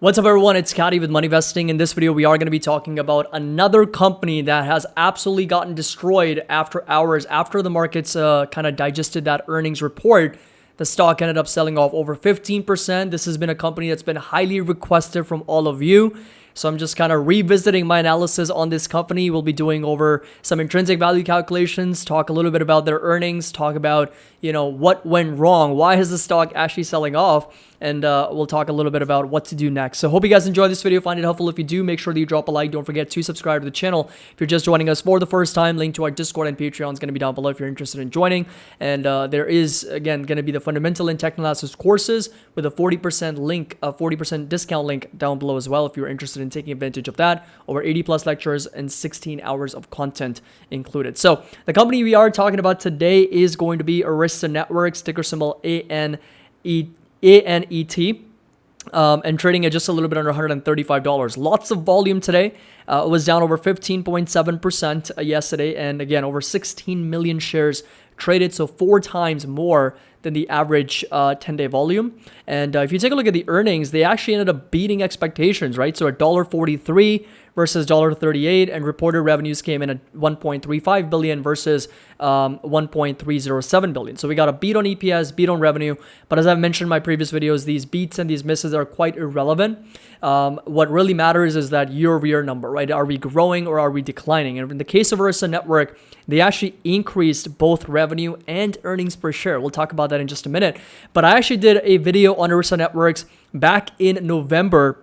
What's up everyone, it's Scotty with Money Vesting. In this video, we are going to be talking about another company that has absolutely gotten destroyed after hours, after the markets uh, kind of digested that earnings report. The stock ended up selling off over 15%. This has been a company that's been highly requested from all of you. So I'm just kind of revisiting my analysis on this company. We'll be doing over some intrinsic value calculations, talk a little bit about their earnings, talk about, you know, what went wrong, why is the stock actually selling off, and uh, we'll talk a little bit about what to do next. So hope you guys enjoyed this video, find it helpful. If you do, make sure that you drop a like. Don't forget to subscribe to the channel. If you're just joining us for the first time, link to our Discord and Patreon is going to be down below if you're interested in joining. And uh, there is, again, going to be the fundamental and technical analysis courses with a 40% link, a 40% discount link down below as well if you're interested in taking advantage of that. Over 80 plus lectures and 16 hours of content included. So the company we are talking about today is going to be Arista Networks, ticker symbol ANET, um, and trading at just a little bit under $135. Lots of volume today. Uh, it was down over 15.7% uh, yesterday, and again, over 16 million shares traded, so four times more than the average 10-day uh, volume. And uh, if you take a look at the earnings, they actually ended up beating expectations, right? So $1.43 versus $1.38, and reported revenues came in at 1.35 billion versus um, 1.307 billion. So we got a beat on EPS, beat on revenue, but as I've mentioned in my previous videos, these beats and these misses are quite irrelevant. Um, what really matters is that year-over-year number, right? Are we growing or are we declining? And in the case of Arista Network, they actually increased both revenue and earnings per share. We'll talk about that in just a minute. But I actually did a video on Arista Networks back in November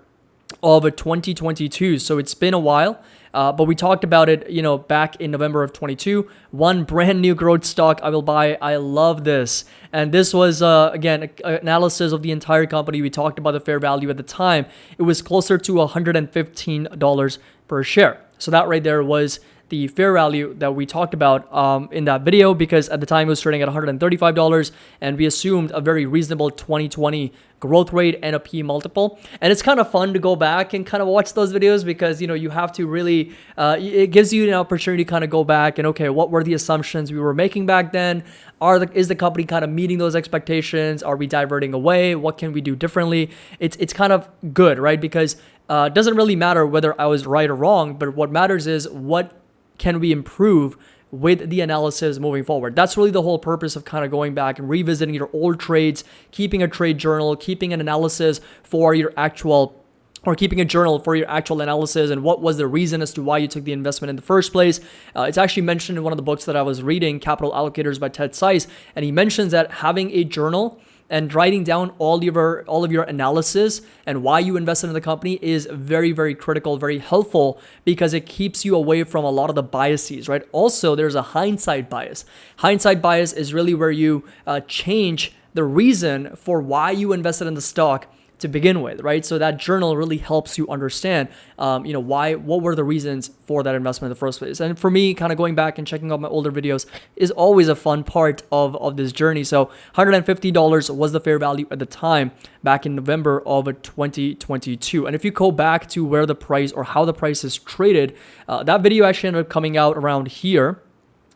of 2022. So it's been a while. Uh, but we talked about it, you know, back in November of 22. One brand new growth stock I will buy. I love this. And this was, uh, again, analysis of the entire company. We talked about the fair value at the time. It was closer to $115 per share. So that right there was the fair value that we talked about um, in that video because at the time it was trading at $135 and we assumed a very reasonable 2020 growth rate and a P multiple. And it's kind of fun to go back and kind of watch those videos because, you know, you have to really, uh, it gives you an opportunity to kind of go back and, okay, what were the assumptions we were making back then? Are the, is the company kind of meeting those expectations? Are we diverting away? What can we do differently? It's, it's kind of good, right? Because uh, it doesn't really matter whether I was right or wrong, but what matters is what can we improve with the analysis moving forward. That's really the whole purpose of kind of going back and revisiting your old trades, keeping a trade journal, keeping an analysis for your actual or keeping a journal for your actual analysis and what was the reason as to why you took the investment in the first place. Uh, it's actually mentioned in one of the books that I was reading, Capital Allocators by Ted Seides, and he mentions that having a journal and writing down all of your all of your analysis and why you invested in the company is very very critical very helpful because it keeps you away from a lot of the biases right? Also there's a hindsight bias. Hindsight bias is really where you uh, change the reason for why you invested in the stock to begin with, right? So that journal really helps you understand, um, you know, why, what were the reasons for that investment in the first place. And for me, kind of going back and checking out my older videos is always a fun part of, of this journey. So $150 was the fair value at the time back in November of 2022. And if you go back to where the price or how the price is traded, uh, that video actually ended up coming out around here.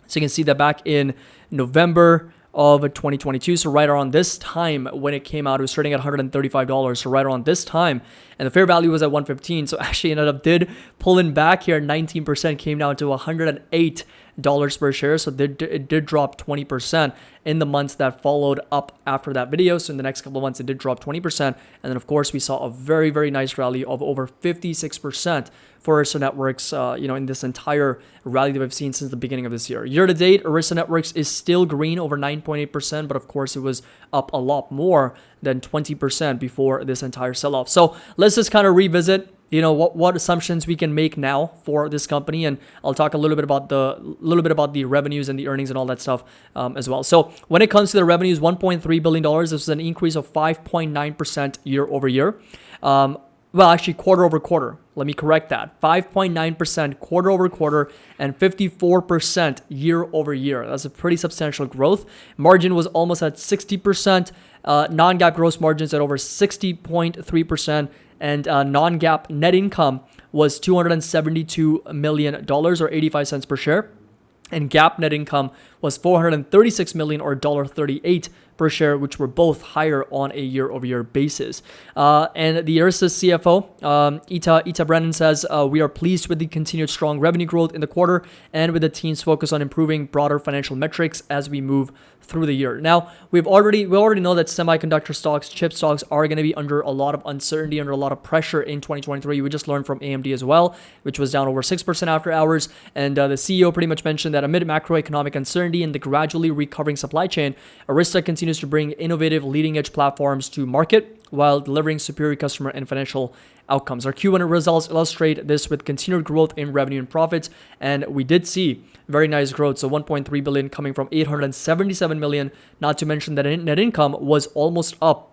So you can see that back in November of 2022. So right around this time when it came out, it was trading at $135. So right around this time, and the fair value was at 115. So actually ended up did pulling back here, 19% came down to 108 dollars per share. So it did drop 20% in the months that followed up after that video. So in the next couple of months, it did drop 20%. And then of course, we saw a very, very nice rally of over 56% for Arista Networks, uh, you know, in this entire rally that we've seen since the beginning of this year. Year to date, Arista Networks is still green over 9.8%, but of course it was up a lot more than 20% before this entire sell-off. So let's just kind of revisit you know what what assumptions we can make now for this company and i'll talk a little bit about the little bit about the revenues and the earnings and all that stuff um, as well so when it comes to the revenues 1.3 billion dollars this is an increase of 5.9 percent year over year um, well actually quarter over quarter let me correct that 5.9% quarter over quarter and 54% year over year. That's a pretty substantial growth. Margin was almost at 60%. Uh, non GAAP gross margins at over 60.3% and uh, non-GAAP net income was $272 million or 85 cents per share. And GAAP net income was 436 million or $1.38 per share, which were both higher on a year-over-year basis. Uh, and the Arista CFO, um, Ita, Ita Brennan says, uh, we are pleased with the continued strong revenue growth in the quarter and with the team's focus on improving broader financial metrics as we move through the year. Now, we've already we already know that semiconductor stocks, chip stocks are going to be under a lot of uncertainty, under a lot of pressure in 2023. We just learned from AMD as well, which was down over 6% after hours. And uh, the CEO pretty much mentioned that amid macroeconomic uncertainty and the gradually recovering supply chain, Arista continues to bring innovative leading edge platforms to market while delivering superior customer and financial outcomes. Our Q1 results illustrate this with continued growth in revenue and profits, and we did see very nice growth. So 1.3 billion coming from 877 million. Not to mention that net income was almost up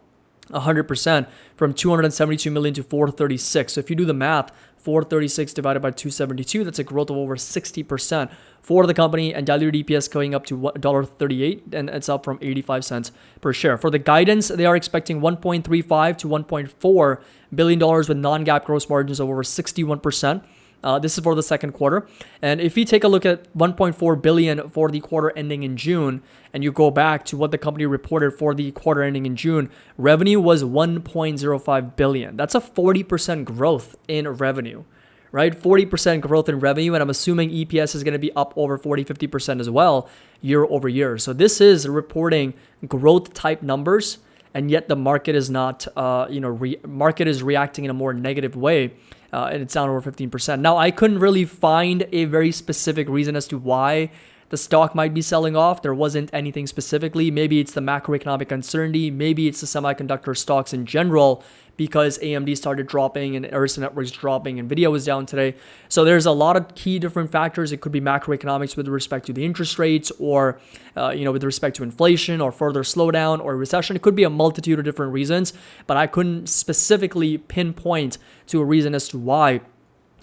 100% from 272 million to 436. So if you do the math, 436 divided by 272, that's a growth of over 60% for the company and diluted EPS going up to $1.38 and it's up from 85 cents per share. For the guidance, they are expecting 1.35 to 1.4 billion dollars with non-GAAP gross margins of over 61%. Uh, this is for the second quarter. And if you take a look at 1.4 billion for the quarter ending in June, and you go back to what the company reported for the quarter ending in June, revenue was 1.05 billion. That's a 40% growth in revenue, right? 40% growth in revenue, and I'm assuming EPS is going to be up over 40, 50% as well year over year. So this is reporting growth type numbers, and yet the market is not, uh, you know, market is reacting in a more negative way uh, and it's down over 15%. Now, I couldn't really find a very specific reason as to why the stock might be selling off. There wasn't anything specifically. Maybe it's the macroeconomic uncertainty. Maybe it's the semiconductor stocks in general because AMD started dropping and Arista Networks dropping, and Nvidia was down today. So there's a lot of key different factors. It could be macroeconomics with respect to the interest rates, or uh, you know with respect to inflation, or further slowdown, or recession. It could be a multitude of different reasons, but I couldn't specifically pinpoint to a reason as to why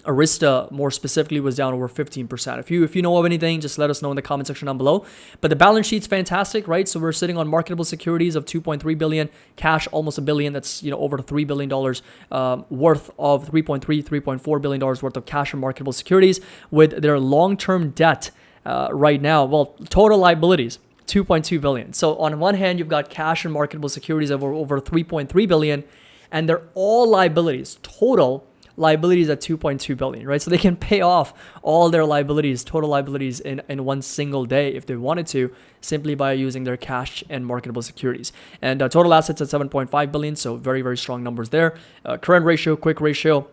Arista more specifically was down over 15%. If you if you know of anything, just let us know in the comment section down below. But the balance sheet's fantastic, right? So we're sitting on marketable securities of 2.3 billion, cash almost a billion. That's you know over 3 billion dollars um, worth of 3.3 3.4 billion dollars worth of cash and marketable securities with their long-term debt uh, right now. Well, total liabilities 2.2 billion. So on one hand, you've got cash and marketable securities of over, over 3.3 billion, and they're all liabilities total liabilities at 2.2 billion, right? So they can pay off all their liabilities, total liabilities in, in one single day if they wanted to, simply by using their cash and marketable securities. And uh, total assets at 7.5 billion, so very, very strong numbers there. Uh, current ratio, quick ratio,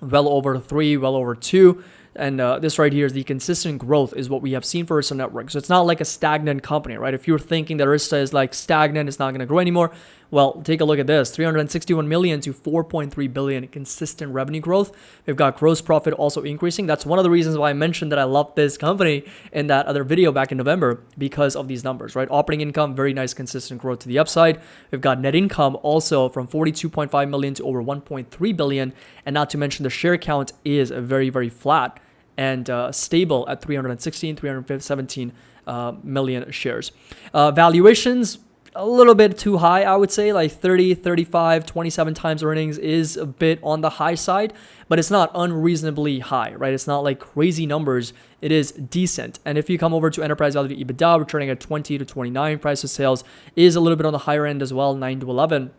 well over three, well over two. And uh, this right here is the consistent growth is what we have seen for Arista Network. So it's not like a stagnant company, right? If you're thinking that Arista is like stagnant, it's not going to grow anymore. Well, take a look at this 361 million to 4.3 billion consistent revenue growth. We've got gross profit also increasing. That's one of the reasons why I mentioned that I love this company in that other video back in November because of these numbers, right? Operating income, very nice consistent growth to the upside. We've got net income also from 42.5 million to over 1.3 billion. And not to mention the share count is very, very flat and uh, stable at 316, 317 uh, million shares. Uh, valuations, a little bit too high, I would say, like 30, 35, 27 times earnings is a bit on the high side, but it's not unreasonably high, right? It's not like crazy numbers. It is decent. And if you come over to enterprise value to EBITDA, returning at 20 to 29, price of sales is a little bit on the higher end as well, 9 to 11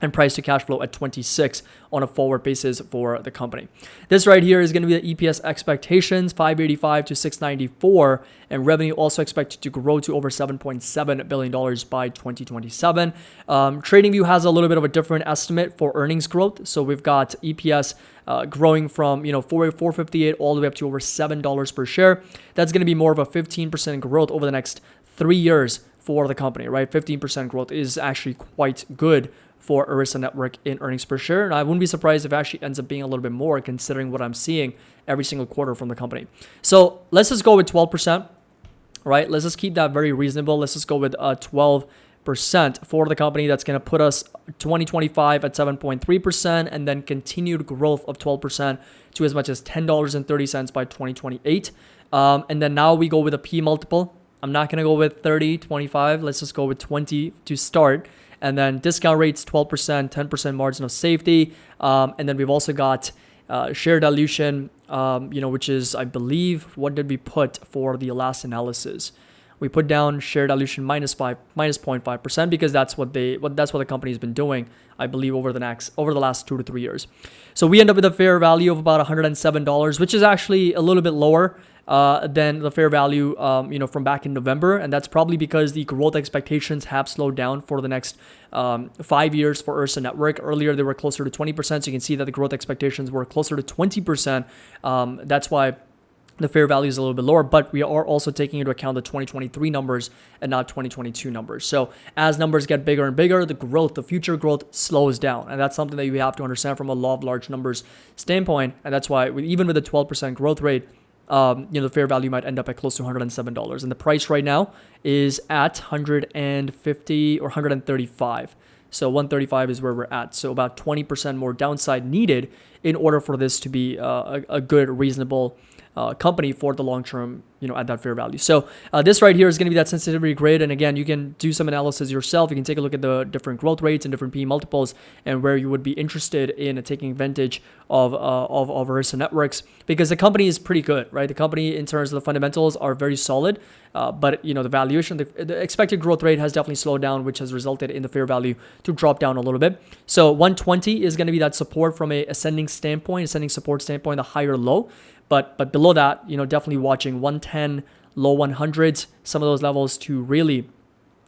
and price to cash flow at 26 on a forward basis for the company. This right here is going to be the EPS expectations 585 to 694 and revenue also expected to grow to over 7.7 billion dollars by 2027. Um, TradingView has a little bit of a different estimate for earnings growth. So we've got EPS uh, growing from you know 4 458 all the way up to over seven dollars per share. That's going to be more of a 15% growth over the next three years for the company, right? 15% growth is actually quite good for Arista Network in earnings per share. And I wouldn't be surprised if it actually ends up being a little bit more considering what I'm seeing every single quarter from the company. So let's just go with 12%, right? Let's just keep that very reasonable. Let's just go with uh, 12% for the company. That's going to put us 2025 at 7.3% and then continued growth of 12% to as much as $10.30 by 2028. Um, and then now we go with a P multiple. I'm not going to go with 30, 25. Let's just go with 20 to start. And then discount rates 12%, 10% margin of safety. Um, and then we've also got uh, share dilution, um, you know, which is, I believe, what did we put for the last analysis? we put down share dilution minus five minus 0.5 percent because that's what they what that's what the company's been doing i believe over the next over the last two to three years so we end up with a fair value of about $107 which is actually a little bit lower uh, than the fair value, um, you know, from back in November, and that's probably because the growth expectations have slowed down for the next um, five years for Arista Network. Earlier, they were closer to 20%, so you can see that the growth expectations were closer to 20%. Um, that's why the fair value is a little bit lower, but we are also taking into account the 2023 numbers and not 2022 numbers. So as numbers get bigger and bigger, the growth, the future growth slows down. And that's something that you have to understand from a law of large numbers standpoint. And that's why even with a 12% growth rate, um, you know, the fair value might end up at close to $107. And the price right now is at 150 or 135. So 135 is where we're at. So about 20% more downside needed in order for this to be uh, a, a good, reasonable uh, company for the long term, you know, at that fair value. So uh, this right here is going to be that sensitivity grid. And again, you can do some analysis yourself. You can take a look at the different growth rates and different P multiples and where you would be interested in taking advantage of, uh, of, of Arista Networks because the company is pretty good, right? The company in terms of the fundamentals are very solid. Uh, but you know the valuation, the, the, expected growth rate has definitely slowed down, which has resulted in the fair value to drop down a little bit. So 120 is going to be that support from a ascending standpoint, ascending support standpoint, the higher low. But but below that, you know, definitely watching 110, low 100s, some of those levels to really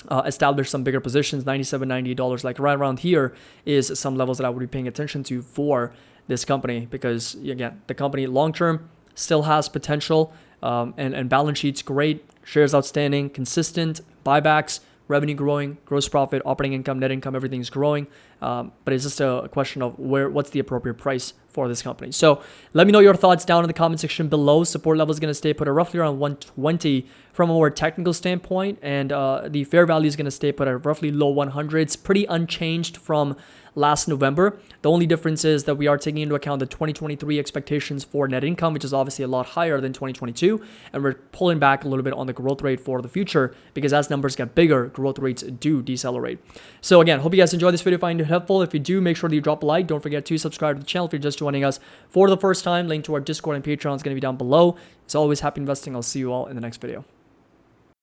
uh, establish some bigger positions. 97, 98 dollars, like right around here, is some levels that I would be paying attention to for this company because again, the company long term still has potential um, and and balance sheets great, shares outstanding, consistent buybacks revenue growing, gross profit, operating income, net income, everything's growing. Um, but it's just a question of where what's the appropriate price for this company. So let me know your thoughts down in the comment section below. Support level is going to stay put at roughly around 120 from a more technical standpoint, and uh, the fair value is going to stay put at roughly low 100s, pretty unchanged from last November. The only difference is that we are taking into account the 2023 expectations for net income, which is obviously a lot higher than 2022. And we're pulling back a little bit on the growth rate for the future because as numbers get bigger, growth rates do decelerate. So again, hope you guys enjoyed this video, find it helpful. If you do, make sure that you drop a like. Don't forget to subscribe to the channel if you're just joining us for the first time. Link to our Discord and Patreon is going to be down below. As always, happy investing. I'll see you all in the next video.